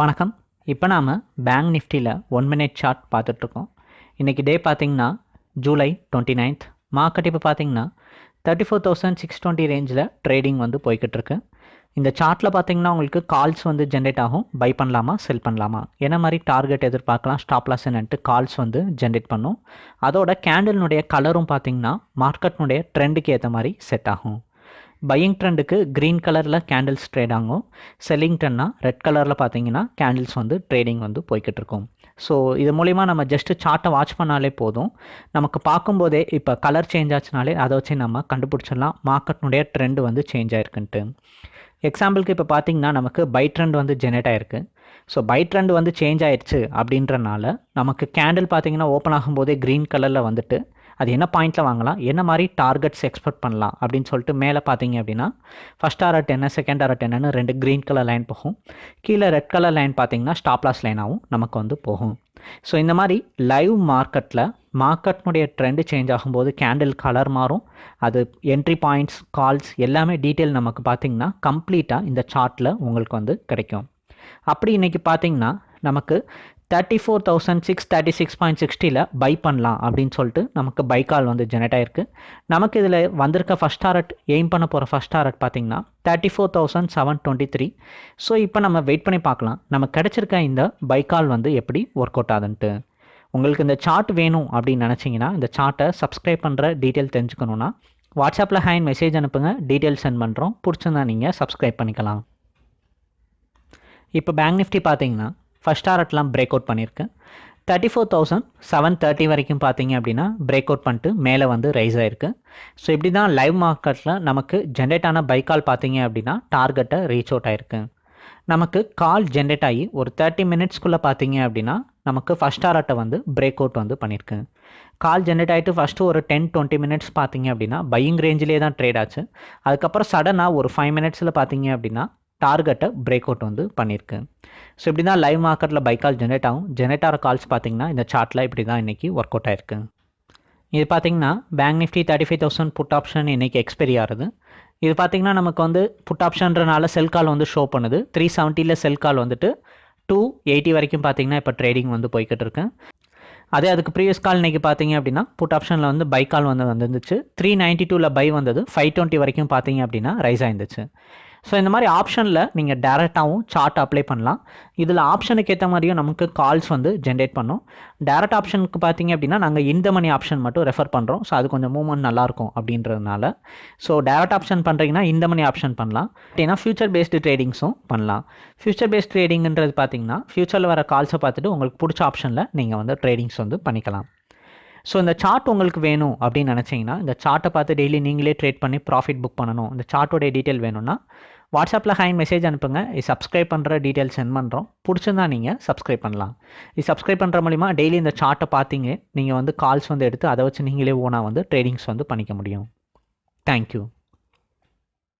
வணக்கம். இப்போ நாம் பேங்க் நிஃப்டியில் ஒன் மினிட் சார்ட் பார்த்துட்ருக்கோம். இன்றைக்கி டே பார்த்தீங்கன்னா ஜூலை டுவெண்ட்டி நைன்த் மார்க்கெட் இப்போ பார்த்தீங்கன்னா thirty four thousand six twenty ரேஞ்சில் ட்ரேடிங் வந்து போய்கிட்டிருக்கு இந்த சார்ட்டில் பார்த்திங்கன்னா உங்களுக்கு கால்ஸ் வந்து ஜென்ரேட் ஆகும். பை பண்ணலாமா செல் பண்ணலாமா? என்ன மாதிரி டார்கெட் எதிர்பார்க்கலாம் ஸ்டாப் லாஸ் என்னன்ட்டு கால்ஸ் வந்து ஜென்ரேட் பண்ணும். அதோட கேண்டில்னுடைய கலரும் பார்த்தீங்கன்னா மார்க்கெட்னுடைய ட்ரெண்டுக்கு ஏற்ற மாதிரி செட் ஆகும். பையிங் ட்ரெண்டுக்கு க்ரீன் கலரில் கேண்டில்ஸ் ட்ரேட் ஆகும். செல்லிங் ட்ரெண்ட்னா ரெட் கலரில் பார்த்தீங்கன்னா கேண்டில்ஸ் வந்து ட்ரேடிங் வந்து போய்கிட்டு இருக்கும். ஸோ இது மூலிமா நம்ம ஜஸ்ட்டு சார்ட்டை வாட்ச் பண்ணாலே போதும். நமக்கு பார்க்கும்போதே இப்போ கலர் சேஞ்ச் ஆச்சுனாலே அதை வச்சு நம்ம கண்டுபிடிச்சிடலாம். மார்க்கெட்னுடைய ட்ரெண்ட் வந்து சேஞ்ச் ஆயிருக்குன்ட்டு. எக்ஸாம்பிளுக்கு இப்போ பார்த்தீங்கன்னா நமக்கு பை ட்ரெண்ட் வந்து ஜெனரேட் ஆயிருக்கு. ஸோ பை ட்ரெண்ட் வந்து சேஞ்ச் ஆயிடுச்சு அப்படின்றனால நமக்கு கேண்டில் பார்த்தீங்கன்னா ஓப்பன் ஆகும்போதே க்ரீன் கலரில் வந்துட்டு அது என்ன பாயிண்ட்டில் வாங்கலாம்? என்ன மாதிரி டார்கெட்ஸ் எக்ஸ்பெக்ட் பண்ணலாம்? அப்படின்னு சொல்லிட்டு மேலே பார்த்தீங்க அப்படின்னா ஃபஸ்ட் ஆர் என்ன செகண்ட் ஆர் என்னன்னு ரெண்டு க்ரீன் கலர் லைன் போகும். கீழே ரெட் கலர் லைன் பார்த்தீங்கன்னா ஸ்டாப்லாஸ் லைனாகவும் நமக்கு வந்து போகும். ஸோ இந்த மாதிரி லைவ் மார்க்கெட்டில் மார்க்கெட்னுடைய ட்ரெண்டு சேஞ்ச் ஆகும்போது கேண்டில் கலர் மாறும். அது என்ட்ரி பாயிண்ட்ஸ் கால்ஸ் எல்லாமே டீட்டெயில் நமக்கு பார்த்திங்கன்னா கம்ப்ளீட்டாக இந்த சார்ட்டில் உங்களுக்கு வந்து கிடைக்கும். அப்படி இன்றைக்கி பார்த்தீங்கன்னா நமக்கு thirty four thousand six thirty six point சிக்ஸ்டியில் buy பண்ணலாம் அப்படின்னு சொல்லிட்டு நமக்கு பை கால் வந்து ஜெனரேட் ஆயிருக்கு. நமக்கு இதில் வந்திருக்க ஃபஸ்ட் டாரட் எய்ம் பண்ண போகிற ஃபஸ்ட் டாரட் பார்த்தீங்கன்னா thirty four thousand seven twenty three so இப்போ நம்ம வெயிட் பண்ணி பார்க்கலாம். நமக்கு கிடச்சிருக்க இந்த பை கால் வந்து எப்படி ஒர்க் அவுட் ஆகுதுன்ட்டு. உங்களுக்கு இந்த சார்ட் வேணும் அப்படின்னு நினச்சிங்கன்னா இந்த சார்ட்டை சப்ஸ்கிரைப் பண்ணுற டீட்டெயில் தெரிஞ்சுக்கணுன்னா வாட்ஸ்அப்பில் ஹேண்ட் மெசேஜ் அனுப்புங்க. டீட்டெயில் சென்ட் பண்ணுறோம் பிடிச்சிருந்தா நீங்கள் சப்ஸ்கிரைப் பண்ணிக்கலாம். இப்போ பேங்க் நிஃப்டி பார்த்தீங்கன்னா ஃபஸ்ட் டாரட்லாம் பிரேக் அவுட் பண்ணியிருக்கு thirty four thousand seven thirty வரைக்கும் பார்த்தீங்க அப்படின்னா பிரேக் அவுட் பண்ணிட்டு மேலே வந்து ரைஸ் ஆயிருக்கு ஸோ இப்படி தான் லைவ் மார்க்கெட்டில் நமக்கு ஜென்ரேட் ஆன பை கால் பார்த்தீங்க அப்படின்னா டார்கெட்டை ரீச் அவுட் ஆயிருக்கு நமக்கு கால் ஜென்ரேட் ஆகி ஒரு தேர்ட்டி மினிட்ஸ்க்குள்ளே பார்த்தீங்க அப்படின்னா நமக்கு ஃபஸ்ட் டாரட்டை வந்து பிரேக் அவுட் வந்து பண்ணியிருக்கு கால் ஜென்ரேட் ஆகிட்டு ஃபஸ்ட்டு ஒரு டென் டுவெண்ட்டி மினிட்ஸ் பார்த்தீங்க அப்படின்னா பையிங் ரேஞ்சிலே தான் ட்ரேட் ஆச்சு. அதுக்கப்புறம் சடனாக ஒரு ஃபைவ் மினிட்ஸில் பார்த்தீங்க அப்படின்னா டார்கெட்டை பிரேக் அவுட் வந்து பண்ணியிருக்கு. ஸோ இப்படி தான் லைவ் மார்க்கெட்டில் பை கால் ஜென்ரேட் ஆகும். ஜென்ரேட் ஆகிற கால்ஸ் பார்த்தீங்கன்னா இந்த சார்ட்டில் இப்படி தான் இன்றைக்கி ஒர்க் அவுட் ஆயிருக்கு. இது பார்த்தீங்கன்னா bank Nifty thirty five thousand put option இன்றைக்கி எக்ஸ்பெரி ஆகுது. இது பார்த்தீங்கன்னா நமக்கு வந்து புட் ஆப்ஷன்றனால செல் கால் வந்து ஷோ பண்ணுது. த்ரீ செவன்ட்டியில் செல் கால் வந்துட்டு டூ எயிட்டி வரைக்கும் பார்த்தீங்கன்னா இப்போ ட்ரேடிங் வந்து போய்கிட்டு இருக்கு. அதே அதுக்கு ப்ரீவியஸ் கால் இன்றைக்கி பார்த்தீங்க அப்படின்னா புட் ஆப்ஷனில் வந்து பை கால் வந்து வந்துருந்துச்சு. த்ரீ நைன்ட்டி டூவில் பை வந்தது. ஃபைவ் டுவெண்ட்டி வரைக்கும் பார்த்தீங்க அப்படின்னா ரைஸ் ஆயிருந்துச்சு. ஸோ இந்த மாதிரி ஆப்ஷனில் நீங்கள் டேரெக்டாகவும் சார்ட் அப்ளை பண்ணலாம். இதில் ஆப்ஷனுக்கு ஏற்ற மாதிரியும் நமக்கு கால்ஸ் வந்து ஜென்ரேட் பண்ணும். டேரக்ட் ஆப்ஷனுக்கு பார்த்தீங்க அப்படின்னா நாங்கள் இந்த மணி ஆப்ஷன் மட்டும் ரெஃபர் பண்ணுறோம் ஸோ அது கொஞ்சம் மூவ்மெண்ட் நல்லாயிருக்கும் அப்படின்றதுனால. ஸோ டேரக்ட் ஆப்ஷன் பண்ணுறீங்கன்னா இந்த மணி ஆப்ஷன் பண்ணலாம். ஏன்னா ஃபியூச்சர் பேஸ்டு ட்ரேடிங்ஸும் பண்ணலாம். ஃபியூச்சர் பேஸ்ட் ட்ரேடிங்ன்றது பார்த்தீங்கன்னா ஃபியூச்சரில் வர கால்ஸை பார்த்துட்டு உங்களுக்கு பிடிச்ச ஆப்ஷனில் நீங்கள் வந்து ட்ரேடிங்ஸ் வந்து பண்ணிக்கலாம். ஸோ இந்த சார்ட் உங்களுக்கு வேணும் அப்படின்னு நினச்சிங்கன்னா இந்த சார்ட்டை பார்த்து டெய்லி நீங்களே ட்ரேட் பண்ணி ப்ராஃபிட் புக் பண்ணணும். இந்த சார்ட்டோடைய டீட்டெயில் வேணும்னா வாட்ஸ்அப்பில் ஹேண்ட் மெசேஜ் அனுப்புங்க. இது சப்ஸ்கிரைப் பண்ணுற டீட்டெயில் சென்ட் பண்ணுறோம் பிடிச்சிருந்தா நீங்கள் சப்ஸ்கிரைப் பண்ணலாம். இது சப்ஸ்கிரைப் பண்ணுற மூலிமா டெய்லி இந்த சார்ட்டை பார்த்தீங்க. நீங்கள் வந்து கால்ஸ் வந்து எடுத்து அதை வச்சு நீங்களே ஓனாக வந்து ட்ரேடிங்ஸ் வந்து பண்ணிக்க முடியும். தேங்க்யூ